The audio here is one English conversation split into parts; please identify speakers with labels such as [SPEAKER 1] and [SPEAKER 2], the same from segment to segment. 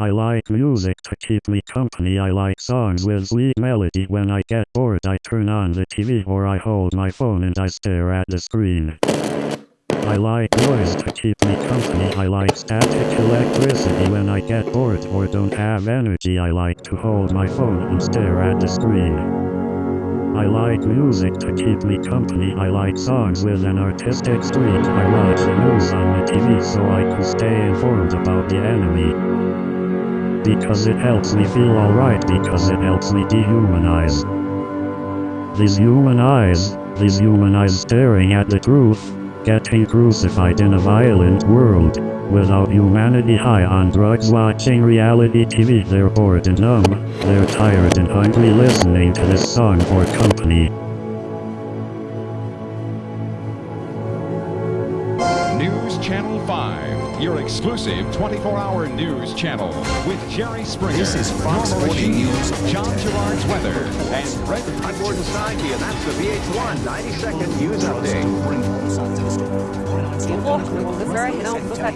[SPEAKER 1] I like music to keep me company. I like songs with sweet melody. When I get bored, I turn on the TV or I hold my phone and I stare at the screen. I like noise to keep me company. I like static electricity. When I get bored or don't have energy, I like to hold my phone and stare at the screen. I like music to keep me company. I like songs with an artistic streak. I watch the news on the TV so I can stay informed about the enemy. Because it helps me feel alright, because it helps me dehumanize. These human eyes, these human eyes staring at the truth, getting crucified in a violent world. Without humanity high on drugs watching reality TV they're bored and numb, they're tired and hungry listening to this song for company.
[SPEAKER 2] Exclusive 24-hour news channel with Jerry Springer.
[SPEAKER 3] This is Fox 40 News.
[SPEAKER 2] John Gerard's weather, and Red
[SPEAKER 4] I'm Gordon Saki, and that's the VH1 90-second news update.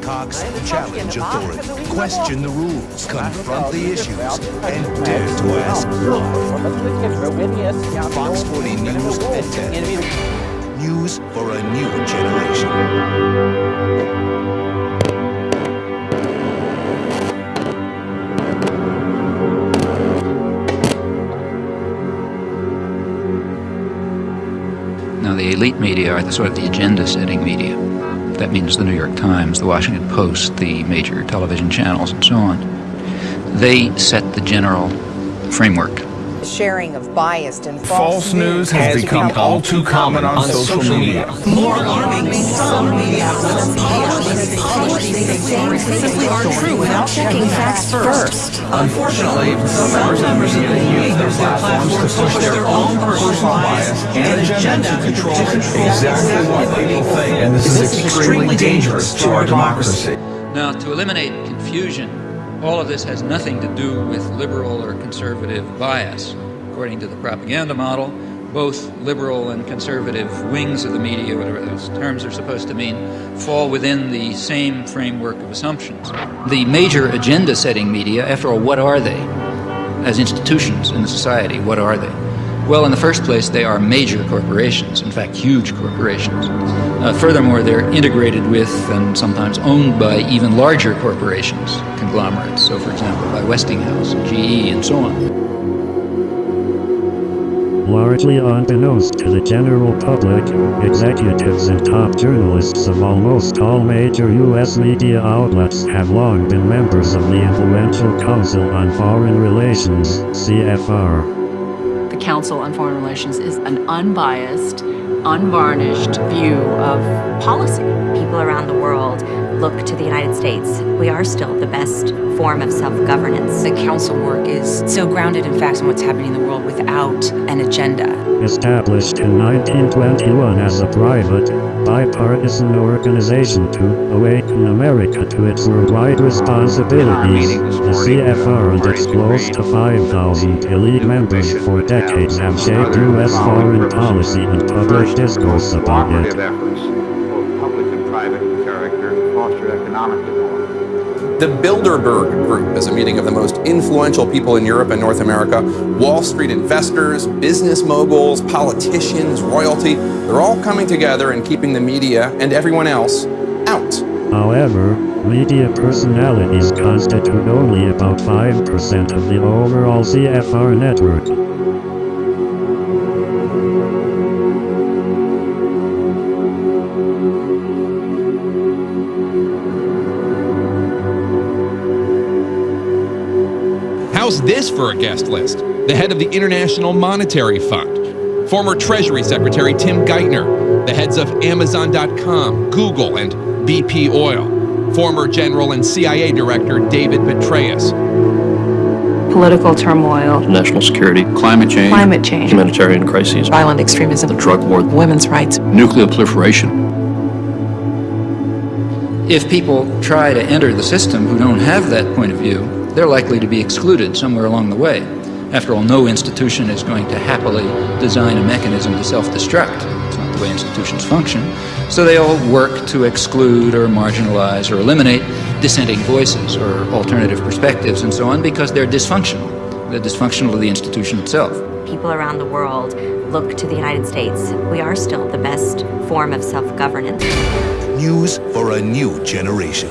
[SPEAKER 3] Cox, challenge authority, question the rules, confront the issues, and dare to ask why. Fox 40 News at 10. News for a new generation.
[SPEAKER 5] Now, the elite media are the sort of the agenda-setting media. That means the New York Times, the Washington Post, the major television channels, and so on. They set the general framework.
[SPEAKER 6] Sharing of biased and
[SPEAKER 7] False news has become all too common on social media.
[SPEAKER 8] More alarmingly, some media outlets publish these things simply aren't true without checking facts first.
[SPEAKER 7] Unfortunately, some members of the media use their platforms to push their own personal bias and agenda to control exactly what people think, and this is extremely dangerous to our democracy.
[SPEAKER 5] Now, to eliminate confusion, all of this has nothing to do with liberal or conservative bias. According to the propaganda model, both liberal and conservative wings of the media, whatever those terms are supposed to mean, fall within the same framework of assumptions. The major agenda setting media, after all, what are they? As institutions in the society, what are they? Well, in the first place, they are major corporations, in fact, huge corporations. Uh, furthermore, they're integrated with and sometimes owned by even larger corporations, conglomerates, so for example, by Westinghouse, GE, and so on.
[SPEAKER 1] Largely unbeknownst to the general public, executives and top journalists of almost all major U.S. media outlets have long been members of the influential Council on Foreign Relations, CFR.
[SPEAKER 9] The Council on Foreign Relations is an unbiased, unvarnished view of policy.
[SPEAKER 10] People around the world look to the United States. We are still the best form of self-governance.
[SPEAKER 11] The council work is so grounded in facts and what's happening in the world without an agenda.
[SPEAKER 1] Established in 1921 as a private, bipartisan organization to awaken America to its worldwide responsibilities, the CFR and its close to 5,000 elite members for decades have shaped U.S. foreign policy and public discourse about it.
[SPEAKER 12] The Bilderberg Group is a meeting of the most influential people in Europe and North America. Wall Street investors, business moguls, politicians, royalty, they're all coming together and keeping the media and everyone else out.
[SPEAKER 1] However, media personalities constitute only about 5% of the overall CFR network.
[SPEAKER 2] How's this for a guest list? The head of the International Monetary Fund, former Treasury Secretary Tim Geithner, the heads of Amazon.com, Google, and BP Oil, former General and CIA Director David Petraeus,
[SPEAKER 9] Political turmoil,
[SPEAKER 13] national security, climate change,
[SPEAKER 9] climate change,
[SPEAKER 13] humanitarian crises,
[SPEAKER 11] Violent extremism,
[SPEAKER 13] the drug war,
[SPEAKER 11] women's rights,
[SPEAKER 13] nuclear proliferation.
[SPEAKER 5] If people try to enter the system who don't have that point of view, they're likely to be excluded somewhere along the way. After all, no institution is going to happily design a mechanism to self-destruct. It's not the way institutions function. So they all work to exclude or marginalize or eliminate dissenting voices or alternative perspectives and so on because they're dysfunctional. They're dysfunctional to the institution itself.
[SPEAKER 10] People around the world look to the United States. We are still the best form of self governance.
[SPEAKER 3] News for a new generation.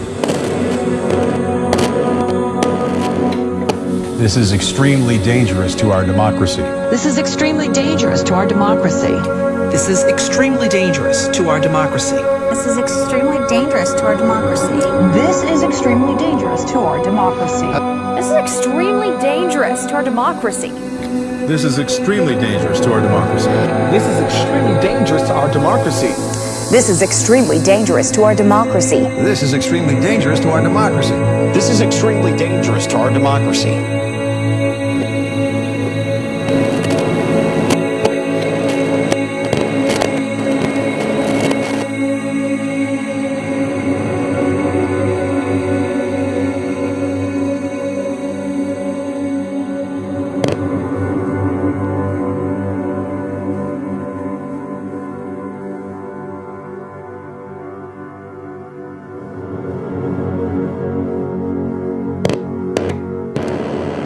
[SPEAKER 7] This is extremely dangerous to our democracy.
[SPEAKER 14] This is extremely dangerous to our democracy.
[SPEAKER 15] This is extremely dangerous to our democracy.
[SPEAKER 16] This is extremely dangerous to our democracy.
[SPEAKER 17] This is extremely dangerous to our democracy.
[SPEAKER 16] This is extremely dangerous to our democracy.
[SPEAKER 7] This is extremely dangerous to our democracy.
[SPEAKER 18] This is extremely dangerous to our democracy.
[SPEAKER 6] This is extremely dangerous to our democracy.
[SPEAKER 7] This is extremely dangerous to our democracy.
[SPEAKER 18] This is extremely dangerous to our democracy.